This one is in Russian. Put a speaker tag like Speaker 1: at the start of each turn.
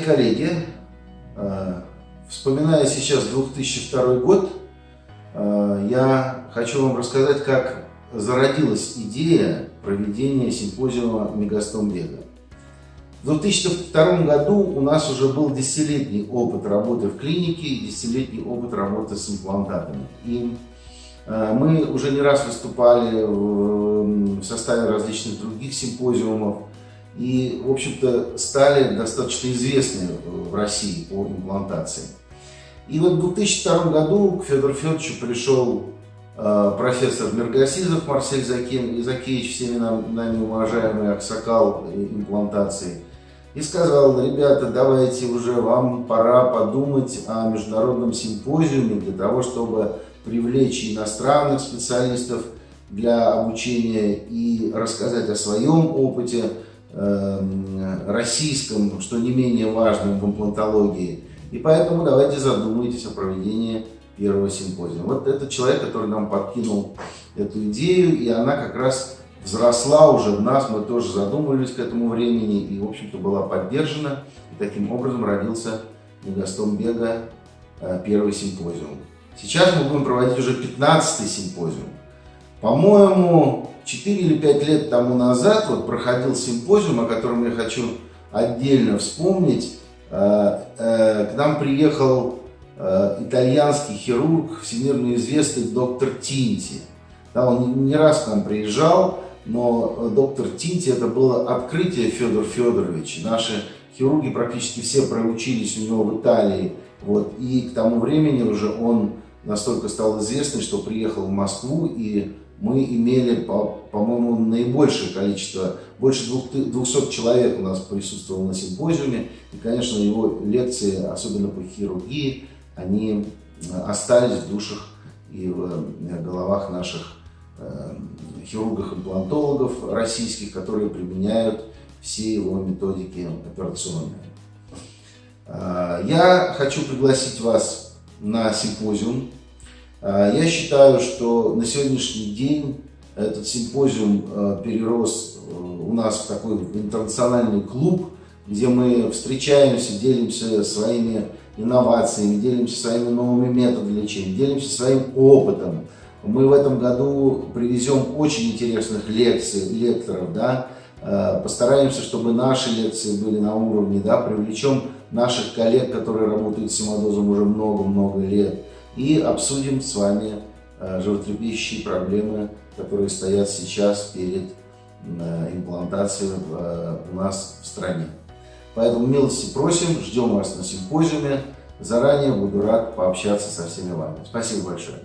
Speaker 1: коллеги, э, вспоминая сейчас 2002 год, э, я хочу вам рассказать, как зародилась идея проведения симпозиума «Мегастом бега». В 2002 году у нас уже был десятилетний опыт работы в клинике и десятилетний опыт работы с имплантатами. И э, мы уже не раз выступали в составе различных других симпозиумов и, в общем-то, стали достаточно известны в России по имплантации. И вот в 2002 году к Федору Федоровичу пришел э, профессор Мергасизов Марсель Закин, Закеевич, всеми нами уважаемый аксакал имплантации, и сказал, ребята, давайте уже вам пора подумать о международном симпозиуме для того, чтобы привлечь иностранных специалистов для обучения и рассказать о своем опыте, российском, что не менее важным в имплантологии. И поэтому давайте задумайтесь о проведении первого симпозиума. Вот этот человек, который нам подкинул эту идею, и она как раз взросла уже в нас, мы тоже задумывались к этому времени, и, в общем-то, была поддержана. И таким образом родился Мегастом Бега э, первый симпозиум. Сейчас мы будем проводить уже 15-й симпозиум. По-моему, 4 или 5 лет тому назад вот проходил симпозиум, о котором я хочу отдельно вспомнить. Э, э, к нам приехал э, итальянский хирург, всемирно известный доктор Тинти. Да, он не раз к нам приезжал, но доктор Тинти это было открытие Федор Федорович. Наши хирурги практически все проучились у него в Италии. Вот, и к тому времени уже он настолько стал известный, что приехал в Москву и мы имели, по-моему, наибольшее количество, больше 200 человек у нас присутствовало на симпозиуме. И, конечно, его лекции, особенно по хирургии, они э, остались в душах и в э, головах наших э, хирургов-имплантологов российских, которые применяют все его методики операционные. Я хочу пригласить вас на симпозиум я считаю, что на сегодняшний день этот симпозиум а, перерос э, у нас в такой интернациональный клуб, где мы встречаемся, делимся своими инновациями, делимся своими новыми методами лечения, делимся своим опытом. Мы в этом году привезем очень интересных лекций, лекторов, да, а, постараемся, чтобы наши лекции были на уровне, да, привлечем наших коллег, которые работают с симодозом уже много-много лет, и обсудим с вами э, животрепещущие проблемы, которые стоят сейчас перед э, имплантацией э, у нас в стране. Поэтому милости просим, ждем вас на симпозиуме. Заранее буду рад пообщаться со всеми вами. Спасибо большое.